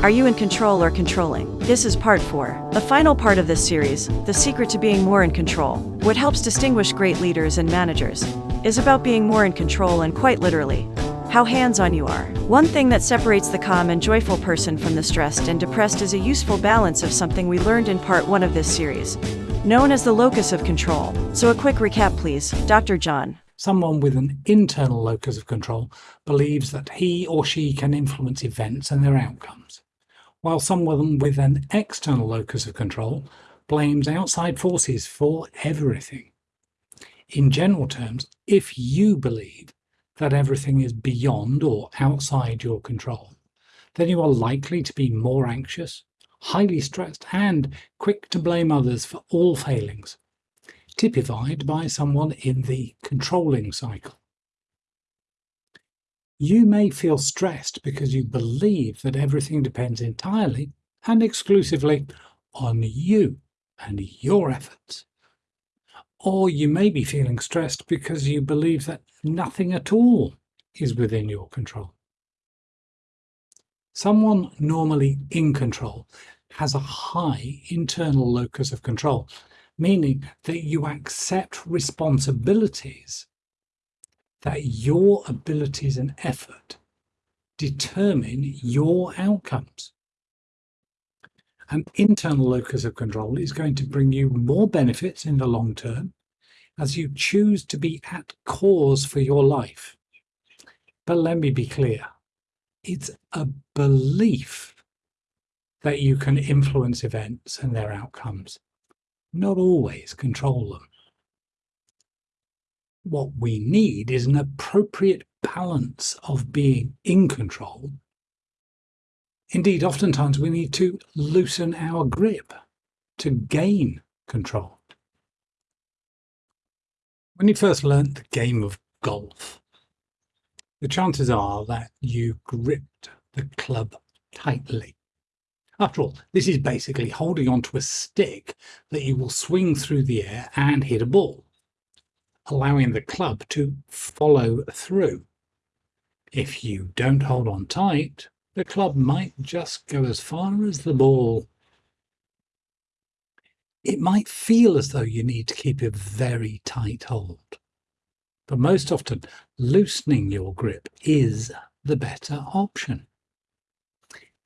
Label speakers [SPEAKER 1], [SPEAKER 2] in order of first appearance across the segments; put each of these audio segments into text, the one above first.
[SPEAKER 1] Are you in control or controlling? This is part 4. The final part of this series, The Secret to Being More in Control. What helps distinguish great leaders and managers is about being more in control and quite literally, how hands on you are. One thing that separates the calm and joyful person from the stressed and depressed is a useful balance of something we learned in part 1 of this series, known as the locus of control. So, a quick recap, please. Dr. John.
[SPEAKER 2] Someone with an internal locus of control believes that he or she can influence events and their outcomes while someone with an external locus of control blames outside forces for everything. In general terms, if you believe that everything is beyond or outside your control, then you are likely to be more anxious, highly stressed, and quick to blame others for all failings, typified by someone in the controlling cycle. You may feel stressed because you believe that everything depends entirely and exclusively on you and your efforts. Or you may be feeling stressed because you believe that nothing at all is within your control. Someone normally in control has a high internal locus of control, meaning that you accept responsibilities that your abilities and effort determine your outcomes. An internal locus of control is going to bring you more benefits in the long term as you choose to be at cause for your life. But let me be clear it's a belief that you can influence events and their outcomes, not always control them. What we need is an appropriate balance of being in control. Indeed, oftentimes we need to loosen our grip to gain control. When you first learnt the game of golf, the chances are that you gripped the club tightly. After all, this is basically holding onto a stick that you will swing through the air and hit a ball allowing the club to follow through. If you don't hold on tight, the club might just go as far as the ball. It might feel as though you need to keep a very tight hold, but most often loosening your grip is the better option.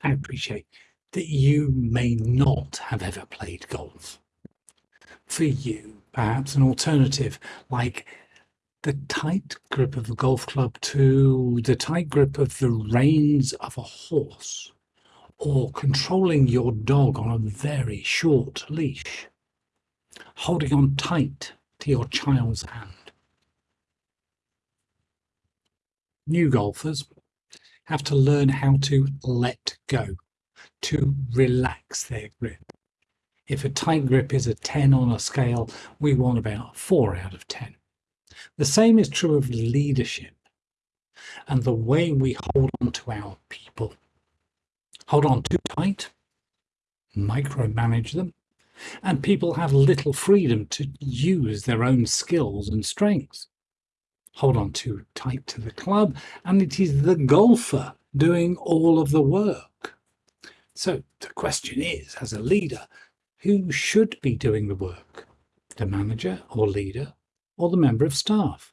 [SPEAKER 2] I appreciate that you may not have ever played golf. For you, perhaps an alternative like the tight grip of a golf club to the tight grip of the reins of a horse or controlling your dog on a very short leash, holding on tight to your child's hand. New golfers have to learn how to let go, to relax their grip. If a tight grip is a 10 on a scale, we want about 4 out of 10. The same is true of leadership and the way we hold on to our people. Hold on too tight, micromanage them, and people have little freedom to use their own skills and strengths. Hold on too tight to the club, and it is the golfer doing all of the work. So the question is, as a leader, who should be doing the work? The manager or leader or the member of staff?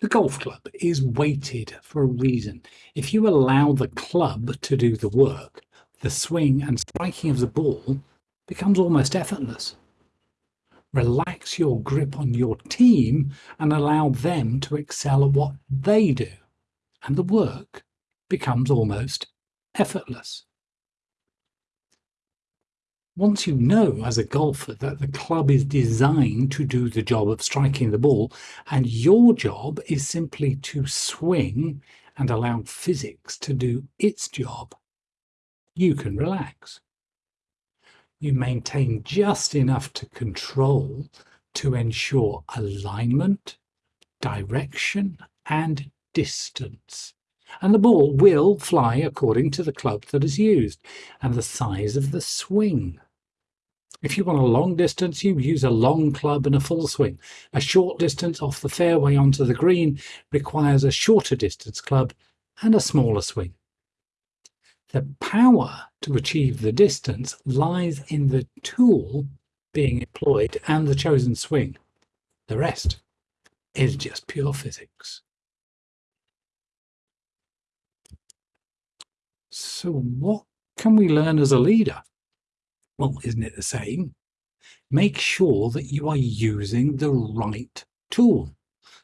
[SPEAKER 2] The golf club is weighted for a reason. If you allow the club to do the work, the swing and striking of the ball becomes almost effortless. Relax your grip on your team and allow them to excel at what they do, and the work becomes almost effortless. Once you know as a golfer that the club is designed to do the job of striking the ball, and your job is simply to swing and allow physics to do its job, you can relax. You maintain just enough to control to ensure alignment, direction, and distance and the ball will fly according to the club that is used and the size of the swing. If you want a long distance, you use a long club and a full swing. A short distance off the fairway onto the green requires a shorter distance club and a smaller swing. The power to achieve the distance lies in the tool being employed and the chosen swing. The rest is just pure physics. So what can we learn as a leader? Well, isn't it the same? Make sure that you are using the right tool.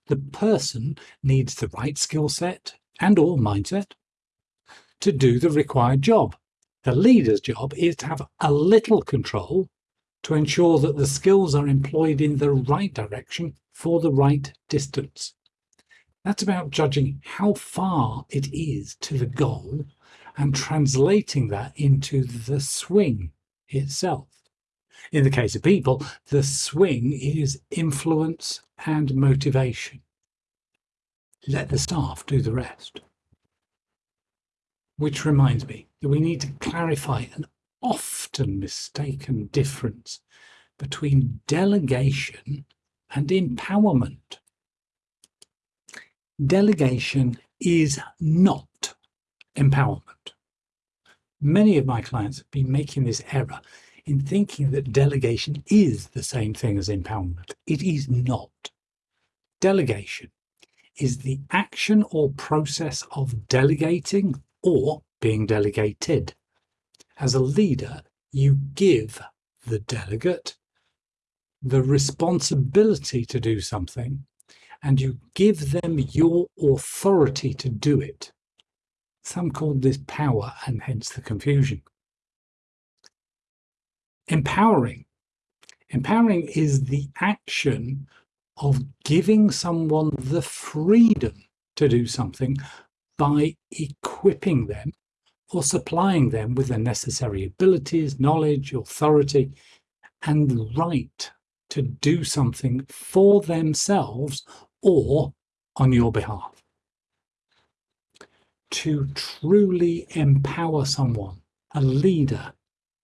[SPEAKER 2] The person needs the right skill set and or mindset to do the required job. The leader's job is to have a little control to ensure that the skills are employed in the right direction for the right distance. That's about judging how far it is to the goal and translating that into the swing itself. In the case of people, the swing is influence and motivation. Let the staff do the rest. Which reminds me that we need to clarify an often mistaken difference between delegation and empowerment. Delegation is not empowerment. Many of my clients have been making this error in thinking that delegation is the same thing as empowerment. It is not. Delegation is the action or process of delegating or being delegated. As a leader, you give the delegate the responsibility to do something and you give them your authority to do it. Some call this power and hence the confusion. Empowering. Empowering is the action of giving someone the freedom to do something by equipping them or supplying them with the necessary abilities, knowledge, authority, and right to do something for themselves or on your behalf. To truly empower someone, a leader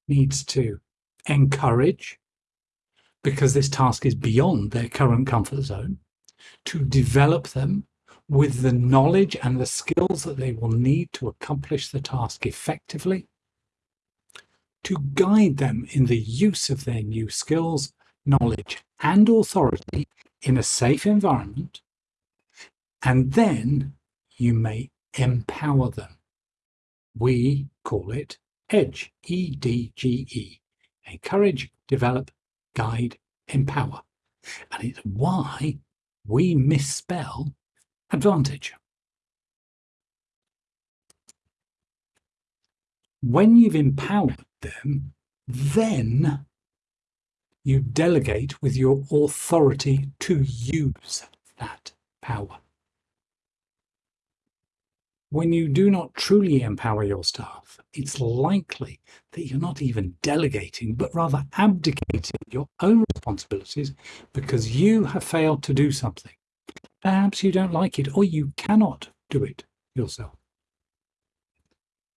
[SPEAKER 2] needs to encourage, because this task is beyond their current comfort zone, to develop them with the knowledge and the skills that they will need to accomplish the task effectively, to guide them in the use of their new skills, knowledge and authority in a safe environment, and then you may empower them. We call it EDGE, E-D-G-E, encourage, develop, guide, empower. And it's why we misspell advantage. When you've empowered them, then you delegate with your authority to use that power. When you do not truly empower your staff, it's likely that you're not even delegating, but rather abdicating your own responsibilities because you have failed to do something. Perhaps you don't like it or you cannot do it yourself.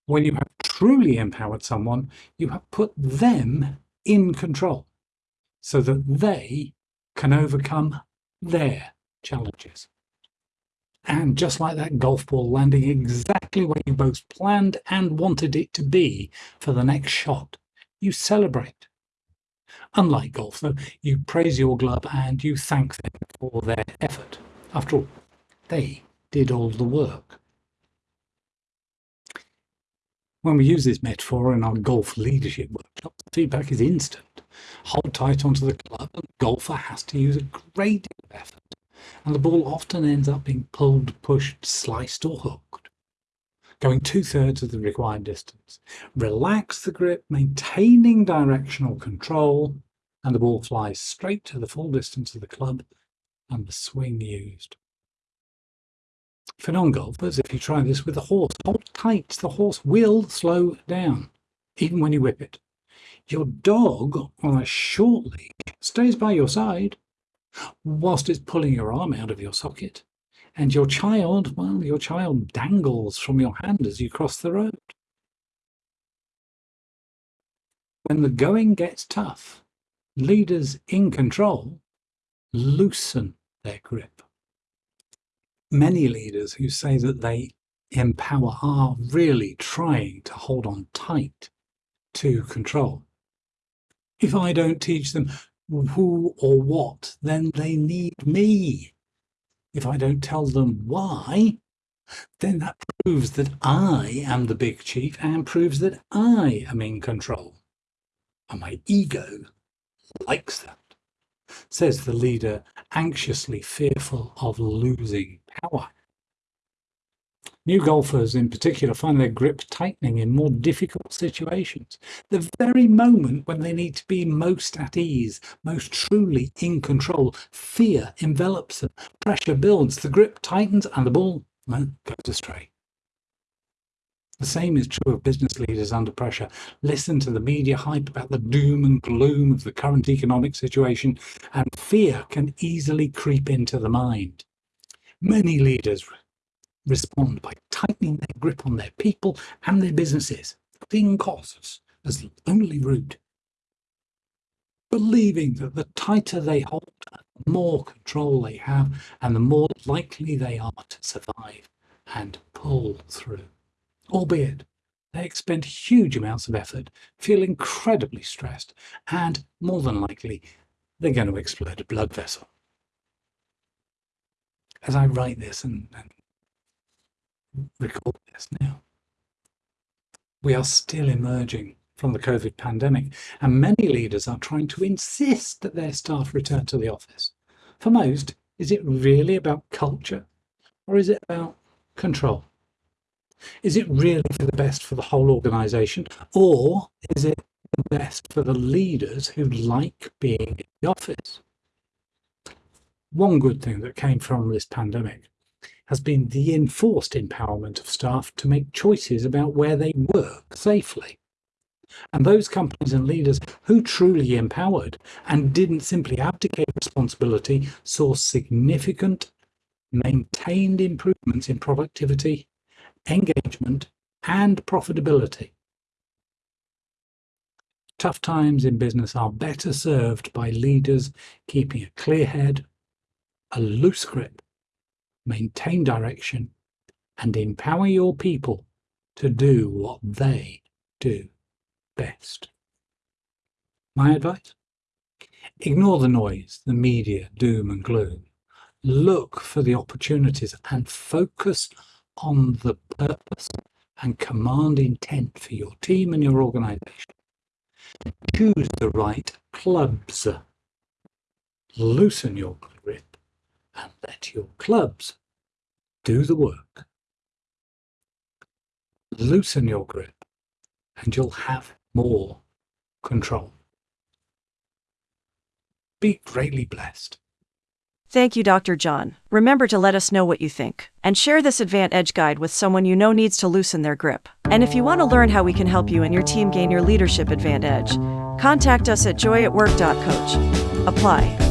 [SPEAKER 2] When you have truly empowered someone, you have put them in control so that they can overcome their challenges. And just like that golf ball landing exactly where you both planned and wanted it to be for the next shot, you celebrate. Unlike golf, though, you praise your club and you thank them for their effort. After all, they did all the work. When we use this metaphor in our golf leadership workshop, the feedback is instant. Hold tight onto the club and the golfer has to use a great deal of effort, and the ball often ends up being pulled, pushed, sliced or hooked, going two-thirds of the required distance. Relax the grip, maintaining directional control, and the ball flies straight to the full distance of the club and the swing used. For non-golfers, if you try this with a horse, hold tight, the horse will slow down, even when you whip it. Your dog on a short leash stays by your side whilst it's pulling your arm out of your socket. And your child, well, your child dangles from your hand as you cross the road. When the going gets tough, leaders in control loosen their grip. Many leaders who say that they empower are really trying to hold on tight to control. If I don't teach them who or what, then they need me. If I don't tell them why, then that proves that I am the big chief and proves that I am in control. And my ego likes that, says the leader, anxiously fearful of losing power. New golfers in particular find their grip tightening in more difficult situations. The very moment when they need to be most at ease, most truly in control, fear envelops them, pressure builds, the grip tightens and the ball well, goes astray. The same is true of business leaders under pressure. Listen to the media hype about the doom and gloom of the current economic situation, and fear can easily creep into the mind. Many leaders respond by tightening their grip on their people and their businesses, cutting costs as the only route. Believing that the tighter they hold, the more control they have, and the more likely they are to survive and pull through. Albeit, they expend huge amounts of effort, feel incredibly stressed, and more than likely, they're going to explode a blood vessel. As I write this and, and record this now. We are still emerging from the COVID pandemic, and many leaders are trying to insist that their staff return to the office. For most, is it really about culture or is it about control? Is it really for the best for the whole organisation or is it the best for the leaders who like being in the office? One good thing that came from this pandemic has been the enforced empowerment of staff to make choices about where they work safely. And those companies and leaders who truly empowered and didn't simply abdicate responsibility saw significant maintained improvements in productivity, engagement, and profitability. Tough times in business are better served by leaders keeping a clear head, a loose grip, maintain direction, and empower your people to do what they do best. My advice? Ignore the noise, the media, doom and gloom. Look for the opportunities and focus on the purpose and command intent for your team and your organization. Choose the right clubs. Loosen your grip and let your clubs do the work. Loosen your grip and you'll have more control. Be greatly blessed.
[SPEAKER 1] Thank you, Dr. John. Remember to let us know what you think and share this Advant Edge guide with someone you know needs to loosen their grip. And if you want to learn how we can help you and your team gain your leadership advantage, contact us at joyatwork.coach. Apply.